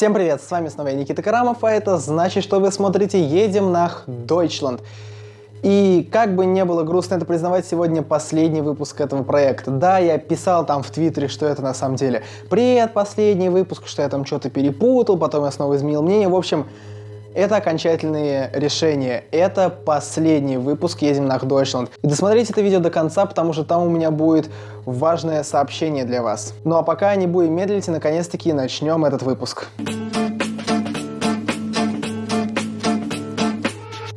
Всем привет, с вами снова я, Никита Карамов, а это значит, что вы смотрите «Едем нах Deutschland». И как бы не было грустно это признавать, сегодня последний выпуск этого проекта. Да, я писал там в Твиттере, что это на самом деле привет, последний выпуск, что я там что-то перепутал, потом я снова изменил мнение. В общем, это окончательные решения. Это последний выпуск «Едем на Deutschland». И досмотрите это видео до конца, потому что там у меня будет важное сообщение для вас. Ну а пока не будем медлить и наконец-таки начнем этот выпуск.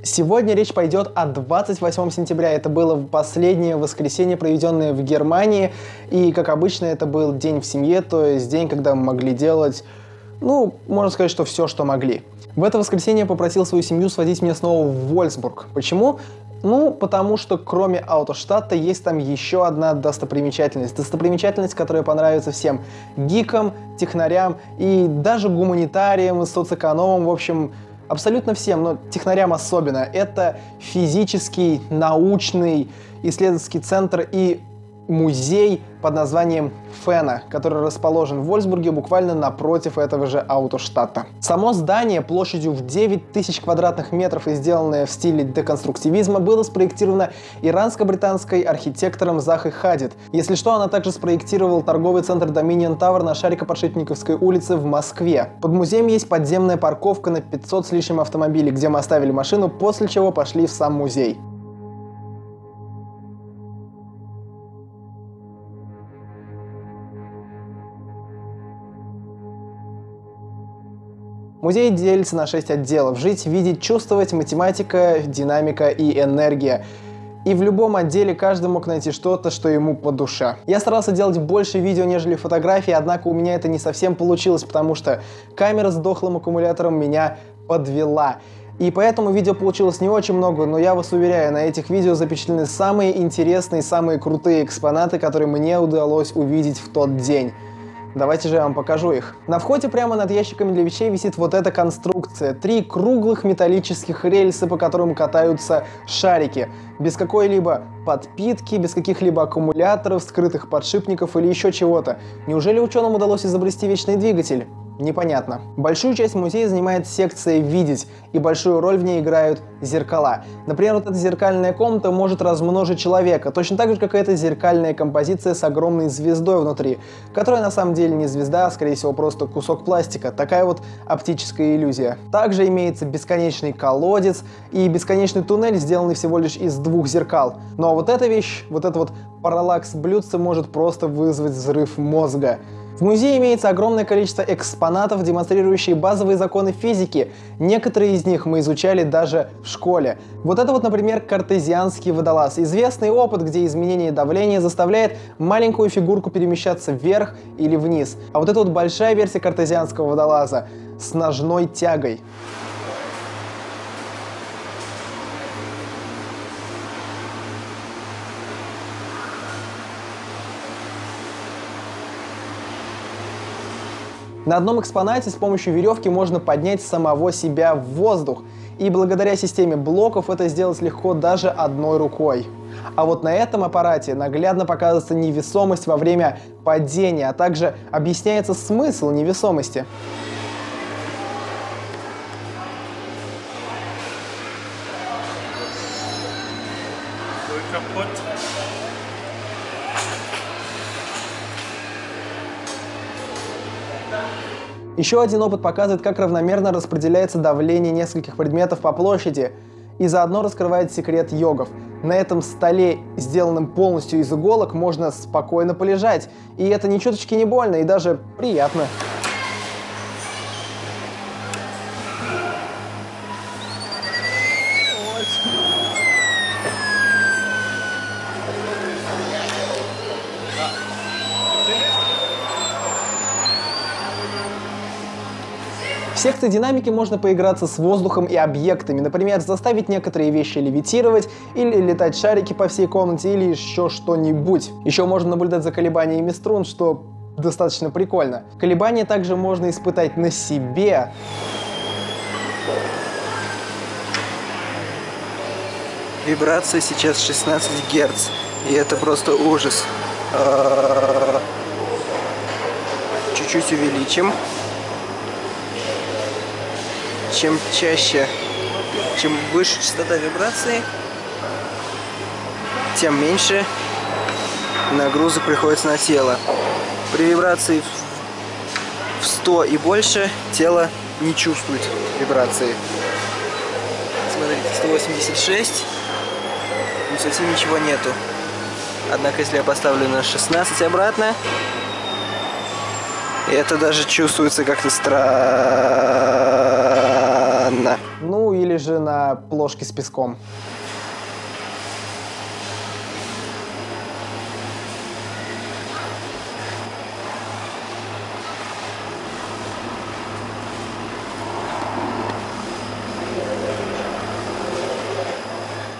Сегодня речь пойдет о 28 сентября. Это было последнее воскресенье, проведенное в Германии. И, как обычно, это был день в семье, то есть день, когда мы могли делать, ну, можно сказать, что все, что могли. В это воскресенье попросил свою семью сводить меня снова в Вольсбург. Почему? Ну, потому что кроме Аутоштадта есть там еще одна достопримечательность. Достопримечательность, которая понравится всем гикам, технарям и даже гуманитариям, соцэкономам, в общем, абсолютно всем, но технарям особенно. Это физический, научный исследовательский центр и музей под названием Фена, который расположен в Вольсбурге буквально напротив этого же Аутоштата. Само здание площадью в 9 тысяч квадратных метров и сделанное в стиле деконструктивизма было спроектировано иранско-британской архитектором Захой Хадид. Если что, она также спроектировала торговый центр Dominion Tower на Шарико-Подшипниковской улице в Москве. Под музеем есть подземная парковка на 500 с лишним автомобилей, где мы оставили машину, после чего пошли в сам музей. Музей делится на 6 отделов. Жить, видеть, чувствовать, математика, динамика и энергия. И в любом отделе каждый мог найти что-то, что ему по душе. Я старался делать больше видео, нежели фотографий, однако у меня это не совсем получилось, потому что камера с дохлым аккумулятором меня подвела. И поэтому видео получилось не очень много, но я вас уверяю, на этих видео запечатлены самые интересные, самые крутые экспонаты, которые мне удалось увидеть в тот день. Давайте же я вам покажу их. На входе прямо над ящиками для вещей висит вот эта конструкция. Три круглых металлических рельса, по которым катаются шарики. Без какой-либо подпитки, без каких-либо аккумуляторов, скрытых подшипников или еще чего-то. Неужели ученым удалось изобрести вечный двигатель? Непонятно. Большую часть музея занимает секция «Видеть», и большую роль в ней играют зеркала. Например, вот эта зеркальная комната может размножить человека, точно так же, как и эта зеркальная композиция с огромной звездой внутри, которая на самом деле не звезда, а скорее всего просто кусок пластика. Такая вот оптическая иллюзия. Также имеется бесконечный колодец и бесконечный туннель, сделанный всего лишь из двух зеркал. Ну, а вот эта вещь, вот это вот параллакс блюдца может просто вызвать взрыв мозга. В музее имеется огромное количество экспонатов, демонстрирующие базовые законы физики. Некоторые из них мы изучали даже в школе. Вот это вот, например, картезианский водолаз. Известный опыт, где изменение давления заставляет маленькую фигурку перемещаться вверх или вниз. А вот это вот большая версия картезианского водолаза с ножной тягой. На одном экспонате с помощью веревки можно поднять самого себя в воздух, и благодаря системе блоков это сделать легко даже одной рукой. А вот на этом аппарате наглядно показывается невесомость во время падения, а также объясняется смысл невесомости. Еще один опыт показывает, как равномерно распределяется давление нескольких предметов по площади и заодно раскрывает секрет йогов. На этом столе, сделанном полностью из иголок, можно спокойно полежать, и это ни чуточки не больно и даже приятно. Секции динамики можно поиграться с воздухом и объектами, например, заставить некоторые вещи левитировать, или летать шарики по всей комнате, или еще что-нибудь. Еще можно наблюдать за колебаниями струн, что достаточно прикольно. Колебания также можно испытать на себе. Вибрация сейчас 16 Гц, и это просто ужас. А, чуть-чуть увеличим. Чем чаще, чем выше частота вибрации, тем меньше нагрузок приходится на тело. При вибрации в 100 и больше тело не чувствует вибрации. Смотрите, 186, и совсем ничего нету. Однако, если я поставлю на 16 обратно, это даже чувствуется как-то странно. Ну, или же на плошке с песком.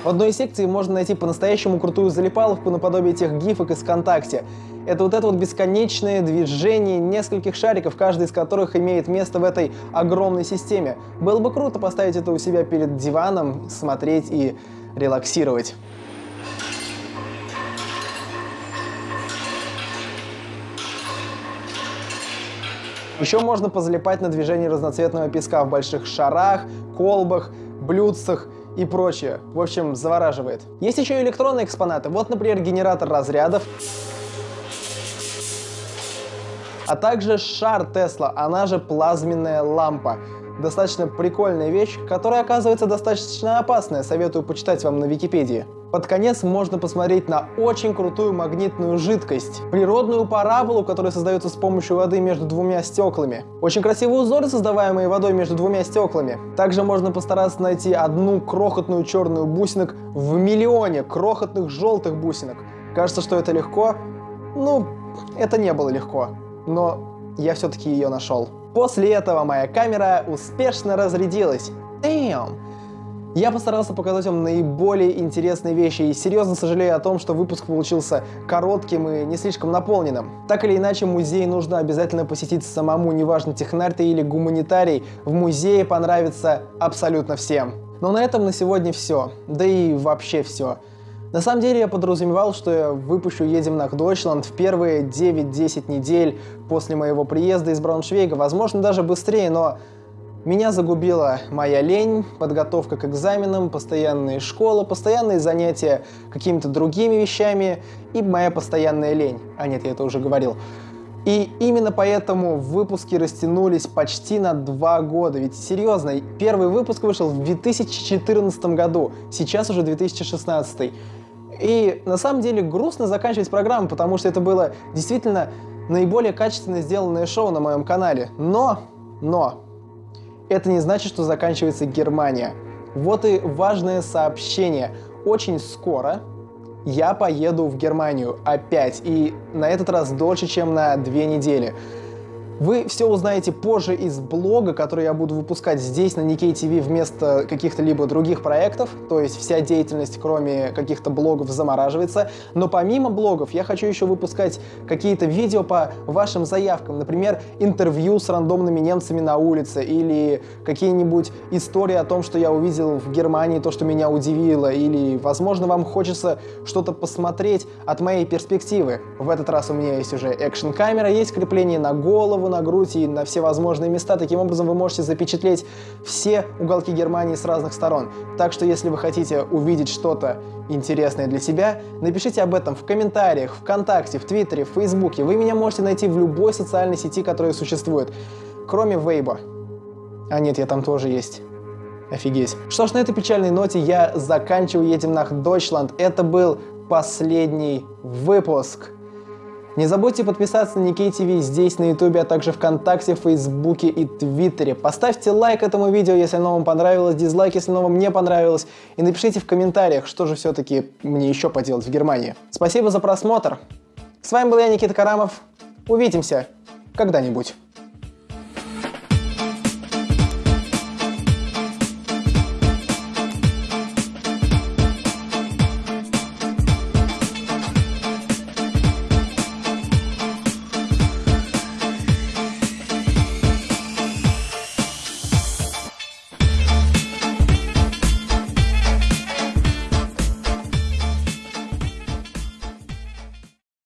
В одной из секций можно найти по-настоящему крутую залипаловку наподобие тех гифок из ВКонтакте. Это вот это вот бесконечное движение нескольких шариков, каждый из которых имеет место в этой огромной системе. Было бы круто поставить это у себя перед диваном, смотреть и релаксировать. Еще можно позалипать на движение разноцветного песка в больших шарах, колбах, блюдцах и прочее. В общем, завораживает. Есть еще и электронные экспонаты. Вот, например, генератор разрядов. А также шар Тесла, она же плазменная лампа. Достаточно прикольная вещь, которая оказывается достаточно опасная, советую почитать вам на Википедии. Под конец можно посмотреть на очень крутую магнитную жидкость. Природную параболу, которая создается с помощью воды между двумя стеклами. Очень красивые узоры, создаваемые водой между двумя стеклами. Также можно постараться найти одну крохотную черную бусинок в миллионе крохотных желтых бусинок. Кажется, что это легко. Ну, это не было легко. Но я все-таки ее нашел. После этого моя камера успешно разрядилась. Damn! Я постарался показать вам наиболее интересные вещи и серьезно сожалею о том, что выпуск получился коротким и не слишком наполненным. Так или иначе, музей нужно обязательно посетить самому, неважно технарь ты или гуманитарий, в музее понравится абсолютно всем. Но на этом на сегодня все, да и вообще все. На самом деле я подразумевал, что я выпущу «Едем на Дойчланд» в первые 9-10 недель после моего приезда из Брауншвейга, возможно даже быстрее, но меня загубила моя лень, подготовка к экзаменам, постоянные школы, постоянные занятия какими-то другими вещами и моя постоянная лень. А нет, я это уже говорил. И именно поэтому выпуски растянулись почти на два года. Ведь серьезно, первый выпуск вышел в 2014 году, сейчас уже 2016. И на самом деле грустно заканчивать программу, потому что это было действительно наиболее качественно сделанное шоу на моем канале. Но, но, это не значит, что заканчивается Германия. Вот и важное сообщение. Очень скоро я поеду в Германию опять, и на этот раз дольше, чем на две недели. Вы все узнаете позже из блога, который я буду выпускать здесь, на Nikkei TV, вместо каких-то либо других проектов. То есть вся деятельность, кроме каких-то блогов, замораживается. Но помимо блогов я хочу еще выпускать какие-то видео по вашим заявкам. Например, интервью с рандомными немцами на улице. Или какие-нибудь истории о том, что я увидел в Германии, то, что меня удивило. Или, возможно, вам хочется что-то посмотреть от моей перспективы. В этот раз у меня есть уже экшн-камера, есть крепление на голову, голову, на грудь и на все возможные места. Таким образом вы можете запечатлеть все уголки Германии с разных сторон. Так что если вы хотите увидеть что-то интересное для себя, напишите об этом в комментариях, ВКонтакте, в Твиттере, в Фейсбуке. Вы меня можете найти в любой социальной сети, которая существует, кроме Вейба. А нет, я там тоже есть. Офигеть. Что ж, на этой печальной ноте я заканчиваю «Едем nach Deutschland». Это был последний выпуск. Не забудьте подписаться на Никей ТВ здесь на Ютубе, а также ВКонтакте, Фейсбуке и Твиттере. Поставьте лайк этому видео, если оно вам понравилось, дизлайк, если оно вам не понравилось. И напишите в комментариях, что же все-таки мне еще поделать в Германии. Спасибо за просмотр. С вами был я, Никита Карамов. Увидимся когда-нибудь.